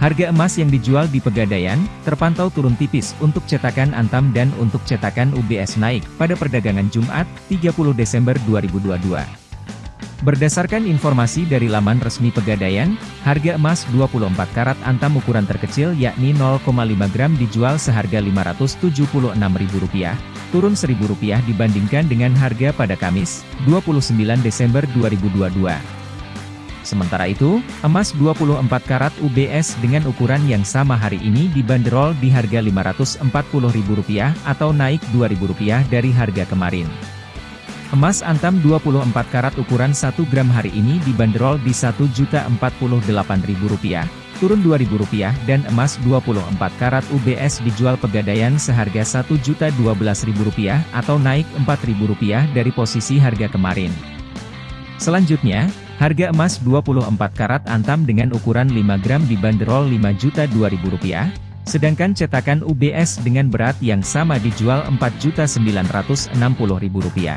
Harga emas yang dijual di Pegadaian, terpantau turun tipis untuk cetakan Antam dan untuk cetakan UBS naik pada perdagangan Jumat, 30 Desember 2022. Berdasarkan informasi dari laman resmi Pegadaian, harga emas 24 karat Antam ukuran terkecil yakni 0,5 gram dijual seharga Rp576.000, turun Rp1.000 dibandingkan dengan harga pada Kamis, 29 Desember 2022. Sementara itu, emas 24 karat UBS dengan ukuran yang sama hari ini dibanderol di harga Rp540.000 atau naik Rp2.000 dari harga kemarin. Emas antam 24 karat ukuran 1 gram hari ini dibanderol di Rp1.048.000, turun Rp2.000 dan emas 24 karat UBS dijual pegadaian seharga Rp1.012.000 atau naik Rp4.000 dari posisi harga kemarin. Selanjutnya, Harga emas 24 karat antam dengan ukuran 5 gram dibanderol Rp5.002.000, sedangkan cetakan UBS dengan berat yang sama dijual Rp4.960.000.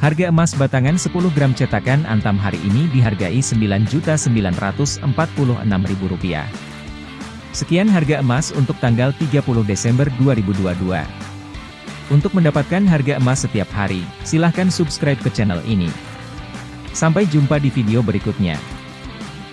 Harga emas batangan 10 gram cetakan antam hari ini dihargai Rp9.946.000. Sekian harga emas untuk tanggal 30 Desember 2022. Untuk mendapatkan harga emas setiap hari, silahkan subscribe ke channel ini. Sampai jumpa di video berikutnya.